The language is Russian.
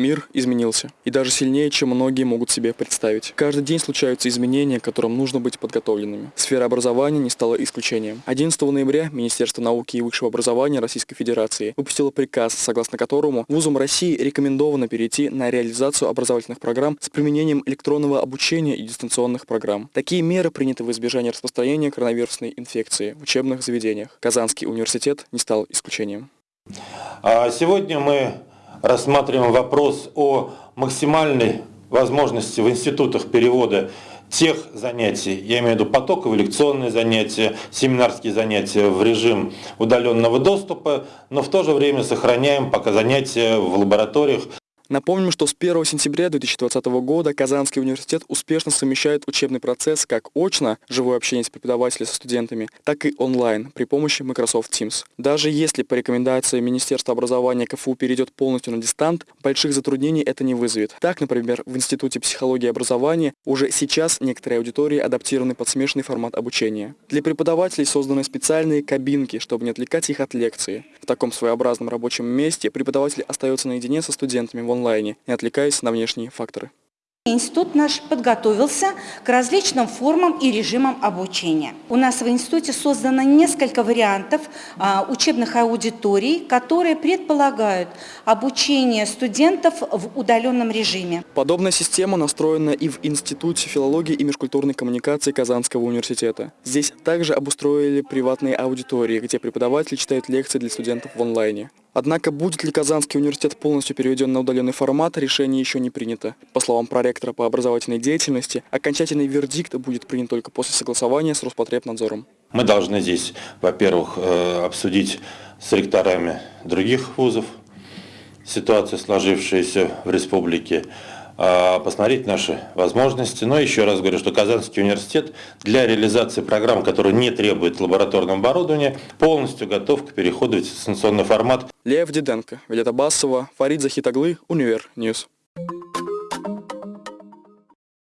Мир изменился. И даже сильнее, чем многие могут себе представить. Каждый день случаются изменения, к которым нужно быть подготовленными. Сфера образования не стала исключением. 11 ноября Министерство науки и высшего образования Российской Федерации выпустило приказ, согласно которому вузам России рекомендовано перейти на реализацию образовательных программ с применением электронного обучения и дистанционных программ. Такие меры приняты в избежание распространения коронавирусной инфекции в учебных заведениях. Казанский университет не стал исключением. А сегодня мы рассматриваем вопрос о максимальной возможности в институтах перевода тех занятий, я имею в виду потоковые лекционные занятия, семинарские занятия в режим удаленного доступа, но в то же время сохраняем пока занятия в лабораториях Напомним, что с 1 сентября 2020 года Казанский университет успешно совмещает учебный процесс как очно, живое общение с преподавателями со студентами, так и онлайн при помощи Microsoft Teams. Даже если по рекомендации Министерства образования КФУ перейдет полностью на дистант, больших затруднений это не вызовет. Так, например, в Институте психологии и образования уже сейчас некоторые аудитории адаптированы под смешанный формат обучения. Для преподавателей созданы специальные кабинки, чтобы не отвлекать их от лекции. В таком своеобразном рабочем месте преподаватель остается наедине со студентами в онлайн онлайне, не отвлекаясь на внешние факторы. Институт наш подготовился к различным формам и режимам обучения. У нас в институте создано несколько вариантов а, учебных аудиторий, которые предполагают обучение студентов в удаленном режиме. Подобная система настроена и в Институте филологии и межкультурной коммуникации Казанского университета. Здесь также обустроили приватные аудитории, где преподаватели читают лекции для студентов в онлайне. Однако будет ли Казанский университет полностью переведен на удаленный формат, решение еще не принято. По словам проректора по образовательной деятельности, окончательный вердикт будет принят только после согласования с Роспотребнадзором. Мы должны здесь, во-первых, э, обсудить с ректорами других вузов ситуацию, сложившуюся в республике, посмотреть наши возможности. Но еще раз говорю, что Казанский университет для реализации программ, которые не требуют лабораторного оборудования, полностью готов к переходу в дистанционный формат. Лев Диденко, Вилета Басова, Фарид Захидоглы, Univer News.